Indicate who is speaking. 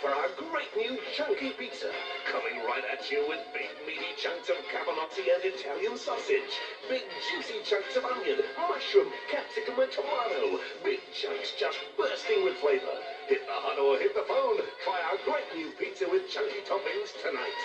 Speaker 1: For our great new chunky pizza. Coming right at you with big meaty chunks of cavalotti and Italian sausage. Big juicy chunks of onion, mushroom, capsicum and tomato. Big chunks just bursting with flavor. Hit the hut or hit the phone. Try our great new pizza with chunky toppings tonight.